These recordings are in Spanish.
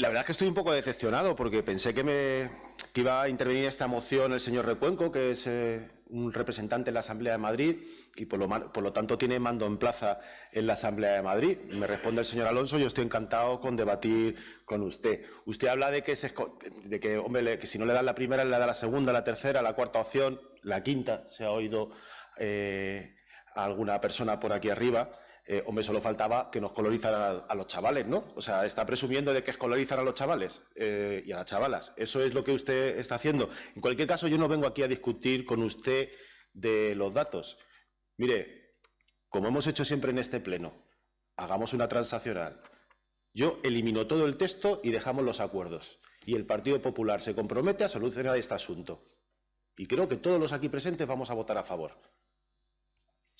La verdad es que estoy un poco decepcionado porque pensé que, me, iba a intervenir esta moción el señor Recuenco, que es eh, un representante en la Asamblea de Madrid y por lo, por lo, tanto tiene mando en plaza en la Asamblea de Madrid. Me responde el señor Alonso, yo estoy encantado con debatir con usted. Usted habla de que, se, de que, hombre, que si no le dan la primera, le da la segunda, la tercera, la cuarta opción, la quinta, se ha oído eh, alguna persona por aquí arriba. Eh, hombre, solo faltaba que nos colorizaran a, los chavales, ¿no? O sea, está presumiendo de que escolarizan a los chavales eh, y a las chavalas. Eso es lo que usted está haciendo. En cualquier caso, yo no vengo aquí a discutir con usted de los datos. Mire, como hemos hecho siempre en este pleno, hagamos una transaccional. Yo elimino todo el texto y dejamos los acuerdos. Y el Partido Popular se compromete a solucionar este asunto. Y creo que todos los aquí presentes vamos a votar a favor.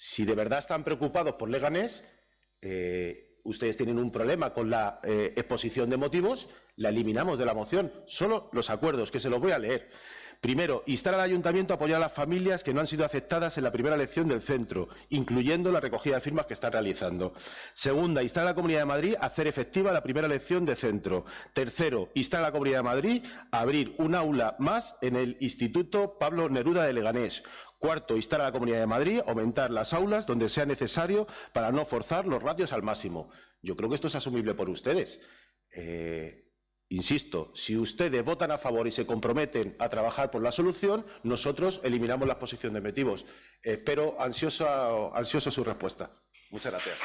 Si de verdad están preocupados por Leganés, eh, ustedes tienen un problema con la eh, exposición de motivos, la eliminamos de la moción. Solo los acuerdos, que se los voy a leer. Primero, instar al Ayuntamiento a apoyar a las familias que no han sido aceptadas en la primera elección del centro, incluyendo la recogida de firmas que están realizando. Segunda, instar a la Comunidad de Madrid a hacer efectiva la primera elección de centro. Tercero, instar a la Comunidad de Madrid a abrir un aula más en el Instituto Pablo Neruda de Leganés. Cuarto, instar a la Comunidad de Madrid a aumentar las aulas donde sea necesario para no forzar los ratios al máximo. Yo creo que esto es asumible por ustedes. Eh, Insisto, si ustedes votan a favor y se comprometen a trabajar por la solución, nosotros eliminamos la exposición de motivos. Espero ansioso, ansioso su respuesta. Muchas gracias.